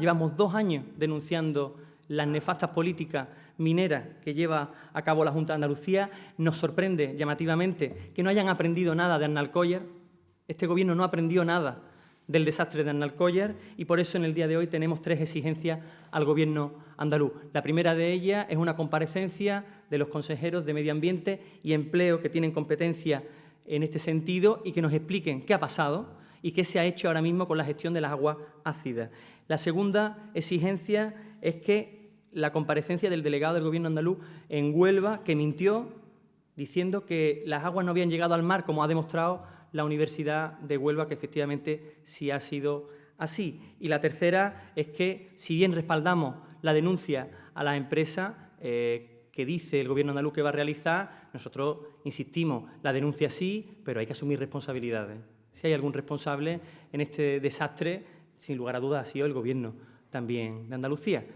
Llevamos dos años denunciando las nefastas políticas mineras que lleva a cabo la Junta de Andalucía. Nos sorprende llamativamente que no hayan aprendido nada de Arnalcollar. Este Gobierno no aprendió nada del desastre de Arnalcollar y por eso en el día de hoy tenemos tres exigencias al Gobierno andaluz. La primera de ellas es una comparecencia de los consejeros de Medio Ambiente y Empleo que tienen competencia en este sentido y que nos expliquen qué ha pasado y qué se ha hecho ahora mismo con la gestión de las aguas ácidas. La segunda exigencia es que la comparecencia del delegado del Gobierno andaluz en Huelva, que mintió diciendo que las aguas no habían llegado al mar, como ha demostrado la Universidad de Huelva, que efectivamente sí ha sido así. Y la tercera es que, si bien respaldamos la denuncia a la empresa, eh, que dice el Gobierno andaluz que va a realizar, nosotros insistimos, la denuncia sí, pero hay que asumir responsabilidades. Si hay algún responsable en este desastre, sin lugar a dudas ha sido el Gobierno también de Andalucía.